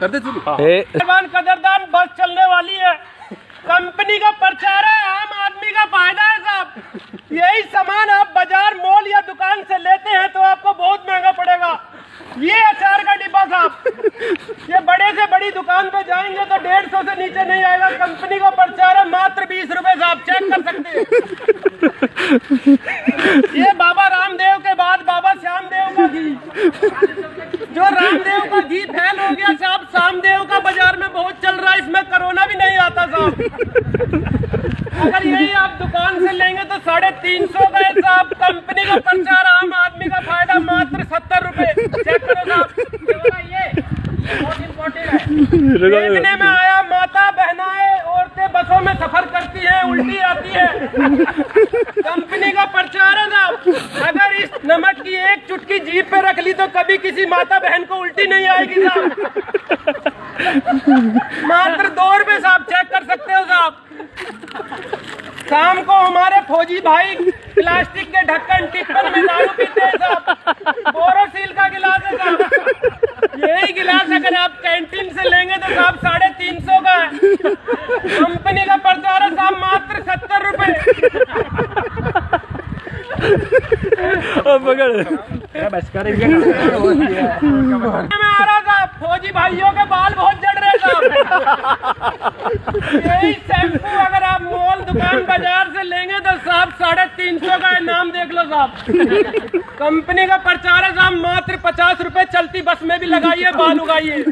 कर दे शुरू। ए। कदरदान बस चलने वाली है। कंपनी का प्रचार है आम आदमी का फ़ायदा है साहब यही सामान आप बाज़ार मॉल या दुकान से लेते हैं तो आपको बहुत महँगा पड़ेगा। ये अचार का डिब्बा साहब। ये बड़े से बड़ी दुकान पे जाएँगे तो डेढ़ सौ से नीचे नहीं आएगा। कंपनी का प्रचार है मात्र बीस रुपए साहब चेक कर सकते हैं। ये बाबा रामदेव के बाद बाबा श्यामदेव का घी जो रामदेव का घी फैल अगर यही आप दुकान से लेंगे तो साढ़े तीन सौ का साहब कंपनी का प्रचार आम आदमी का फ़ायदा मात्र सत्तर रुपए। देखने में आया, माता बहनाएँ औरतें बसों में सफ़र करती हैं, उल्टी आती है। कंपनी का प्रचार है साहब अगर इस नमक की एक चुटकी जीप पे रख ली तो कभी किसी माता बहन को उल्टी नहीं आएगी साहब मात्र दो रुपए साहब चेक कर सकते हो साहब शाम को हमारे फौजी भाई प्लास्टिक के ढक्कन टिप्पण में दारू पीते हैं साहब बोरोसिल का गिलास है साहब यही गिलास अगर आप कैंटीन से लेंगे तो साहब साढ़े तीन सौ का है। कंपनी का प्रचार है साहब मात्र सत्तर रुपए। पकड़ में आ रहा साहब फौजी भाइयों के बाल बहुत जड़ रहे साहब यही शैम्पू दुकान बाज़ार से लेंगे तो साहब साढ़े तीन सौ का इनाम देख लो साहब। कंपनी का प्रचार है साहब, मात्र पचास रुपए चलती, बस में भी लगाइए, बाल उगाइए।